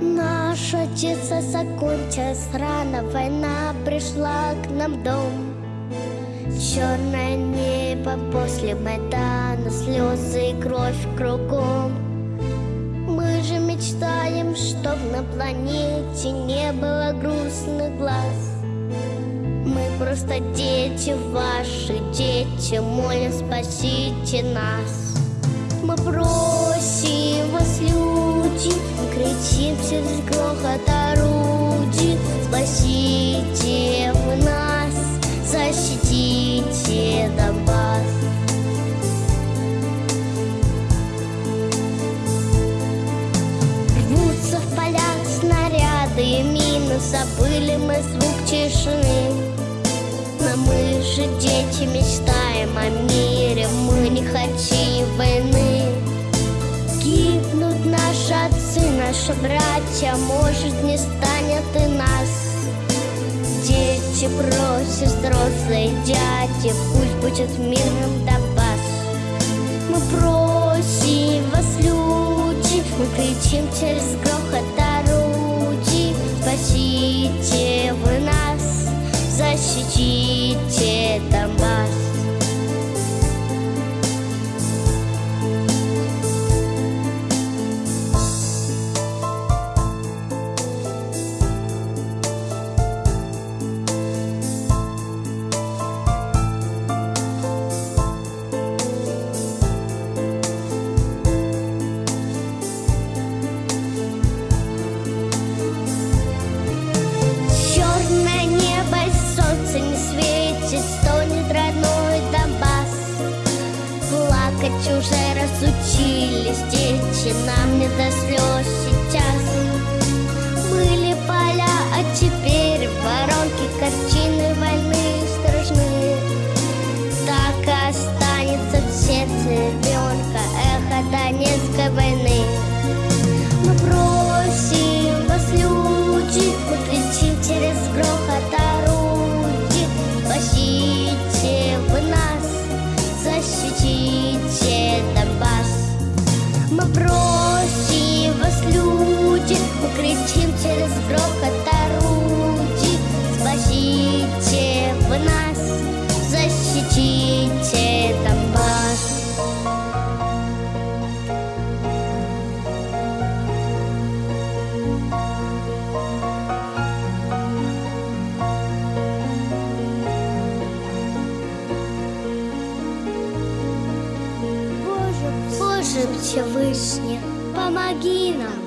Наше детство закончилось рано, война пришла к нам дом. Черное небо после Майдана, слезы и кровь кругом. Мы же мечтаем, чтоб на планете не было грустных глаз. Мы просто дети ваши, дети, молим, спасите нас. Мы просим вас, люди, кричим через грохот орудий. Спасите защитите Донбасс. Рвутся снаряды и мины, забыли мы звук тишины. Но мы же дети мечтаем о мире, мы не хотим войны. Гибнут наши отцы, наши братья, может не станет и нас. Дети просят взрослые дяди, пусть будет мирным Донбасс. Мы просим вас, люди, мы кричим через грохот Плакать уже разучились дети, нам не до слез Мы просим вас, люди, мы кричим через грохот орудий. Спасите вы нас, защитите Боже Всевышний, помоги нам!